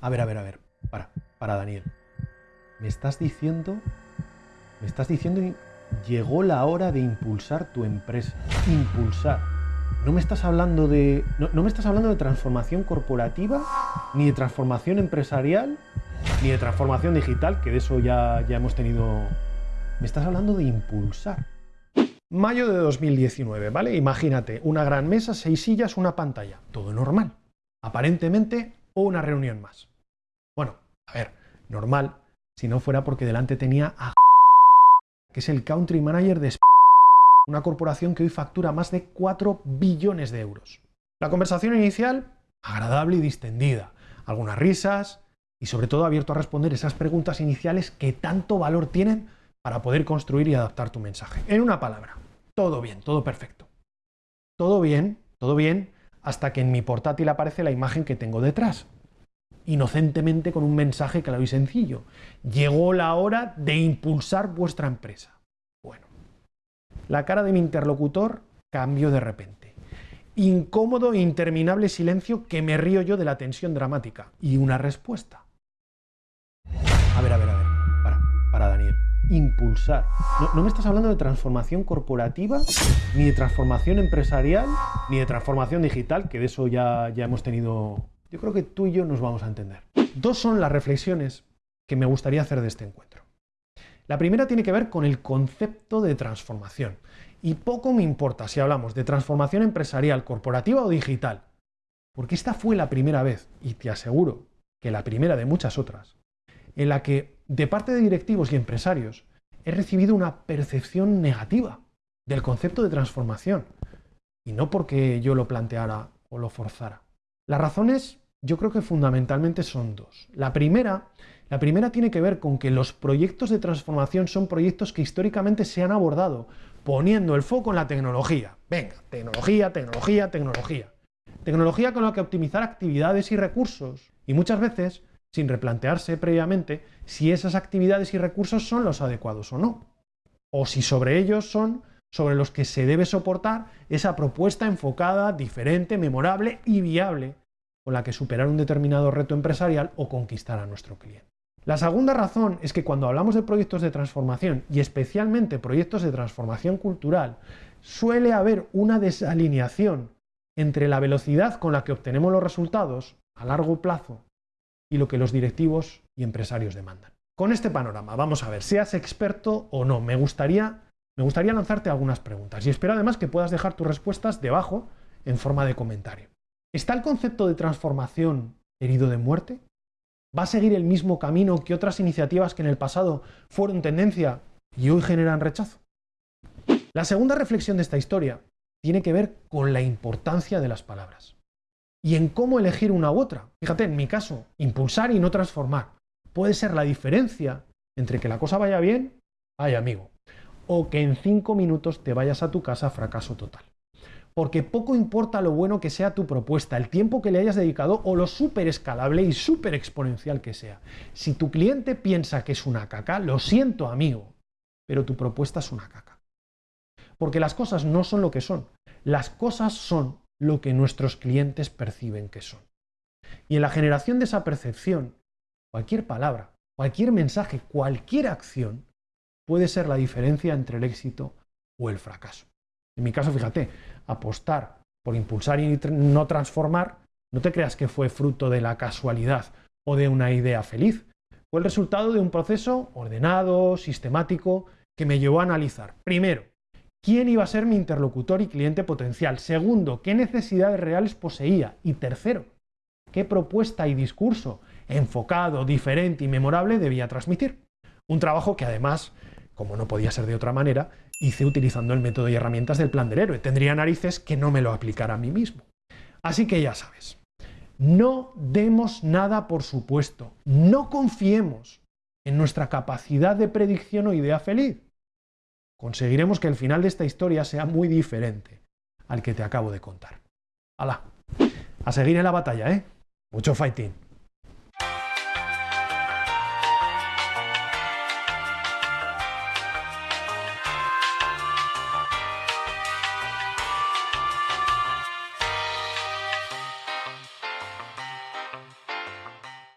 A ver, a ver, a ver. Para, para Daniel. Me estás diciendo... Me estás diciendo... Llegó la hora de impulsar tu empresa. Impulsar. No me estás hablando de... No, me estás hablando de transformación corporativa, ni de transformación empresarial, ni de transformación digital, que de eso ya, ya hemos tenido... Me estás hablando de impulsar. Mayo de 2019, ¿vale? Imagínate, una gran mesa, seis sillas, una pantalla. Todo normal. Aparentemente, o una reunión más. Bueno, a ver, normal, si no fuera porque delante tenía a que es el country manager de una corporación que hoy factura más de 4 billones de euros. La conversación inicial, agradable y distendida, algunas risas y sobre todo abierto a responder esas preguntas iniciales que tanto valor tienen para poder construir y adaptar tu mensaje. En una palabra, todo bien, todo perfecto. Todo bien, todo bien, hasta que en mi portátil aparece la imagen que tengo detrás. Inocentemente con un mensaje claro y sencillo. Llegó la hora de impulsar vuestra empresa. Bueno, la cara de mi interlocutor cambió de repente. Incómodo e interminable silencio que me río yo de la tensión dramática. Y una respuesta. A ver, a ver, a ver. Para, para Daniel impulsar. No, me estás hablando de transformación corporativa, ni de transformación empresarial, ni de transformación digital, que de eso ya, ya hemos tenido... Yo creo que tú y yo nos vamos a entender. Dos son las reflexiones que me gustaría hacer de este encuentro. La primera tiene que ver con el concepto de transformación. Y poco me importa si hablamos de transformación empresarial, corporativa o digital, porque esta fue la primera vez, y te aseguro que la primera de muchas otras, en la que de parte de directivos y empresarios he recibido una percepción negativa del concepto de transformación. Y no porque yo lo planteara o lo forzara. Las razones yo creo que fundamentalmente son dos. La primera, la primera tiene que ver con que los proyectos de transformación son proyectos que históricamente se han abordado poniendo el foco en la tecnología. Venga, tecnología, tecnología, tecnología. Tecnología con la que optimizar actividades y recursos. Y muchas veces sin replantearse previamente si esas actividades y recursos son los adecuados o no, o si sobre ellos son sobre los que se debe soportar esa propuesta enfocada, diferente, memorable y viable con la que superar un determinado reto empresarial o conquistar a nuestro cliente. La segunda razón es que cuando hablamos de proyectos de transformación y especialmente proyectos de transformación cultural, suele haber una desalineación entre la velocidad con la que obtenemos los resultados a largo plazo y lo que los directivos y empresarios demandan. Con este panorama, vamos a ver, seas experto o no, me gustaría, me gustaría lanzarte algunas preguntas y espero además que puedas dejar tus respuestas debajo en forma de comentario. ¿Está el concepto de transformación herido de muerte? ¿Va a seguir el mismo camino que otras iniciativas que en el pasado fueron tendencia y hoy generan rechazo? La segunda reflexión de esta historia tiene que ver con la importancia de las palabras y en cómo elegir una u otra. Fíjate, en mi caso, impulsar y no transformar. Puede ser la diferencia entre que la cosa vaya bien, ay amigo, o que en cinco minutos te vayas a tu casa fracaso total. Porque poco importa lo bueno que sea tu propuesta, el tiempo que le hayas dedicado o lo súper escalable y súper exponencial que sea. Si tu cliente piensa que es una caca, lo siento amigo, pero tu propuesta es una caca. Porque las cosas no son lo que son, las cosas son lo que nuestros clientes perciben que son. Y en la generación de esa percepción, cualquier palabra, cualquier mensaje, cualquier acción puede ser la diferencia entre el éxito o el fracaso. En mi caso, fíjate, apostar por impulsar y no transformar, no te creas que fue fruto de la casualidad o de una idea feliz. Fue el resultado de un proceso ordenado, sistemático, que me llevó a analizar, primero, quién iba a ser mi interlocutor y cliente potencial. Segundo, qué necesidades reales poseía. Y tercero, qué propuesta y discurso enfocado, diferente y memorable debía transmitir. Un trabajo que además, como no podía ser de otra manera, hice utilizando el método y herramientas del plan del héroe. Tendría narices que no me lo aplicara a mí mismo. Así que ya sabes, no demos nada por supuesto, no confiemos en nuestra capacidad de predicción o idea feliz conseguiremos que el final de esta historia sea muy diferente al que te acabo de contar. ¡Hala! A seguir en la batalla, ¿eh? Mucho fighting.